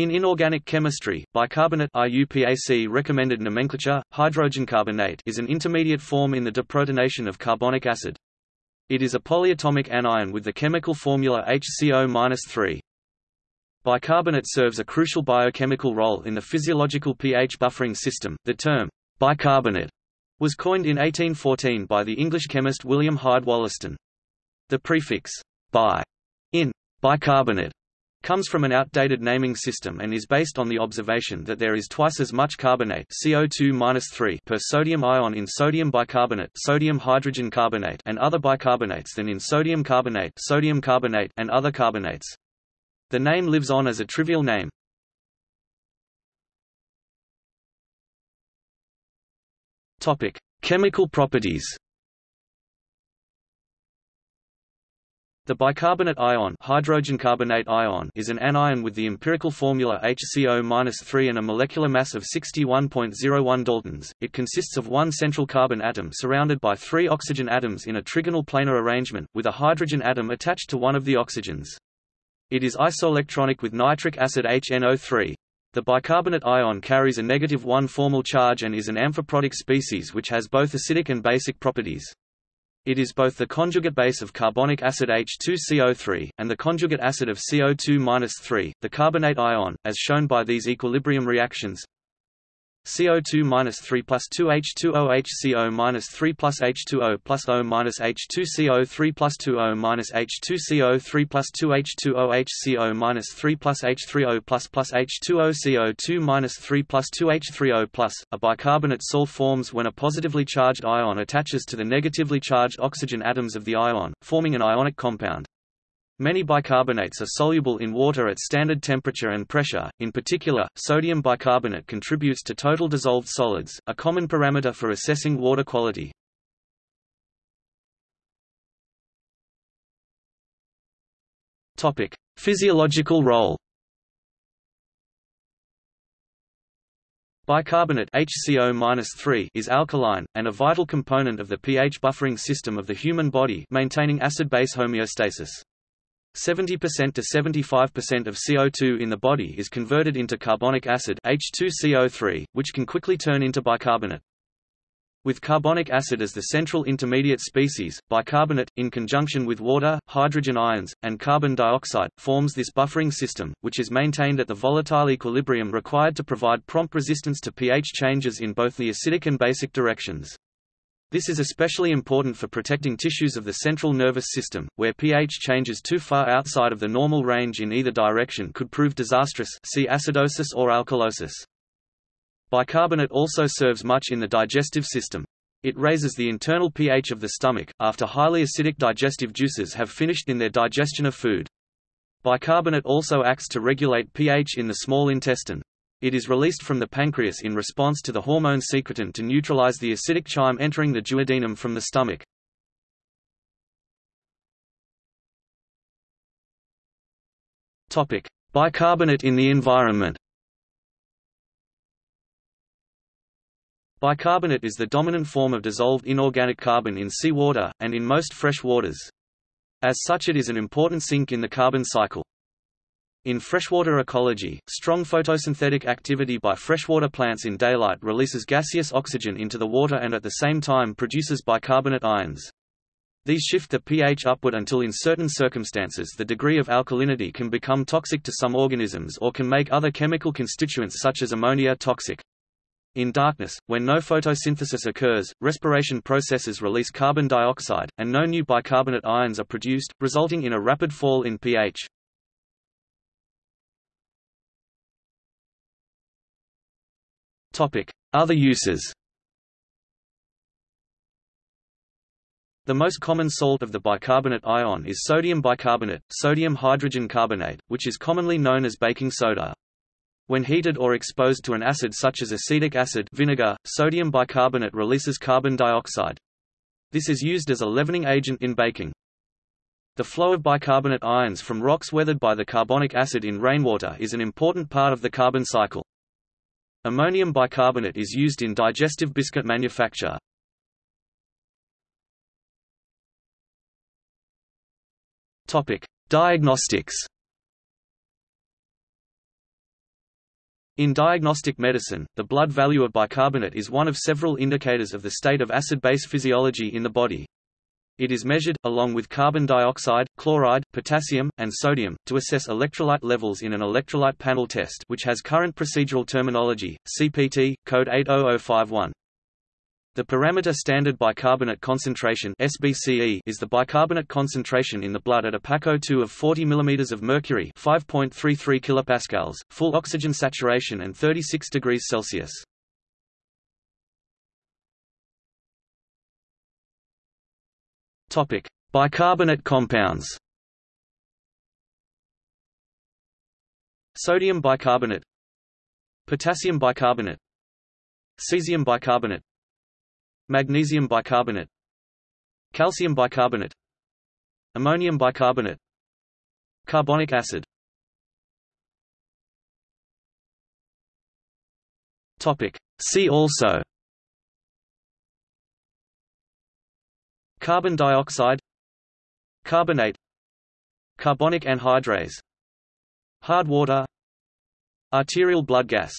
In inorganic chemistry, bicarbonate IUPAC recommended nomenclature, hydrogen carbonate is an intermediate form in the deprotonation of carbonic acid. It is a polyatomic anion with the chemical formula HCO-3. Bicarbonate serves a crucial biochemical role in the physiological pH buffering system. The term bicarbonate was coined in 1814 by the English chemist William Hyde Wollaston. The prefix bi in bicarbonate comes from an outdated naming system and is based on the observation that there is twice as much carbonate CO2 per sodium ion in sodium bicarbonate sodium hydrogen carbonate and other bicarbonates than in sodium carbonate sodium carbonate and other carbonates. The name lives on as a trivial name. Topic: Chemical properties. The bicarbonate ion, hydrogen carbonate ion is an anion with the empirical formula HCO-3 and a molecular mass of 61.01 daltons. It consists of one central carbon atom surrounded by three oxygen atoms in a trigonal planar arrangement, with a hydrogen atom attached to one of the oxygens. It is isoelectronic with nitric acid HNO3. The bicarbonate ion carries a negative 1 formal charge and is an amphiprotic species which has both acidic and basic properties. It is both the conjugate base of carbonic acid H2CO3, and the conjugate acid of CO2-3, the carbonate ion, as shown by these equilibrium reactions CO2-3 plus 2H2O HCO-3 plus H2O plus O minus H2CO3 plus 2O minus H2CO3 plus 2H2O HCO minus 3 plus H3O plus plus H2O CO2 minus 3 plus 2H3O plus. A bicarbonate salt forms when a positively charged ion attaches to the negatively charged oxygen atoms of the ion, forming an ionic compound. Many bicarbonates are soluble in water at standard temperature and pressure, in particular, sodium bicarbonate contributes to total dissolved solids, a common parameter for assessing water quality. Physiological role Bicarbonate HCO is alkaline, and a vital component of the pH buffering system of the human body maintaining acid-base homeostasis. 70% to 75% of CO2 in the body is converted into carbonic acid H2CO3, which can quickly turn into bicarbonate. With carbonic acid as the central intermediate species, bicarbonate, in conjunction with water, hydrogen ions, and carbon dioxide, forms this buffering system, which is maintained at the volatile equilibrium required to provide prompt resistance to pH changes in both the acidic and basic directions. This is especially important for protecting tissues of the central nervous system, where pH changes too far outside of the normal range in either direction could prove disastrous see acidosis or alkalosis. Bicarbonate also serves much in the digestive system. It raises the internal pH of the stomach, after highly acidic digestive juices have finished in their digestion of food. Bicarbonate also acts to regulate pH in the small intestine. It is released from the pancreas in response to the hormone secretin to neutralize the acidic chyme entering the duodenum from the stomach. Topic: Bicarbonate in the environment. Bicarbonate is the dominant form of dissolved inorganic carbon in seawater, and in most fresh waters. As such it is an important sink in the carbon cycle. In freshwater ecology, strong photosynthetic activity by freshwater plants in daylight releases gaseous oxygen into the water and at the same time produces bicarbonate ions. These shift the pH upward until in certain circumstances the degree of alkalinity can become toxic to some organisms or can make other chemical constituents such as ammonia toxic. In darkness, when no photosynthesis occurs, respiration processes release carbon dioxide, and no new bicarbonate ions are produced, resulting in a rapid fall in pH. Other uses The most common salt of the bicarbonate ion is sodium bicarbonate, sodium hydrogen carbonate, which is commonly known as baking soda. When heated or exposed to an acid such as acetic acid vinegar, sodium bicarbonate releases carbon dioxide. This is used as a leavening agent in baking. The flow of bicarbonate ions from rocks weathered by the carbonic acid in rainwater is an important part of the carbon cycle. Ammonium bicarbonate is used in digestive biscuit manufacture. Topic: Diagnostics. In diagnostic medicine, the blood value of bicarbonate is one of several indicators of the state of acid-base physiology in the body. It is measured, along with carbon dioxide, chloride, potassium, and sodium, to assess electrolyte levels in an electrolyte panel test which has current procedural terminology, CPT, code 80051. The parameter standard bicarbonate concentration SBCE is the bicarbonate concentration in the blood at a PaCO2 of 40 mm of mercury 5.33 kilopascals, full oxygen saturation and 36 degrees Celsius. Topic: Bicarbonate compounds. Sodium bicarbonate, potassium bicarbonate, cesium bicarbonate, magnesium bicarbonate. Calcium bicarbonate. Ammonium bicarbonate. Carbonic acid. Topic. See also carbon dioxide carbonate carbonic anhydrase hard water arterial blood gas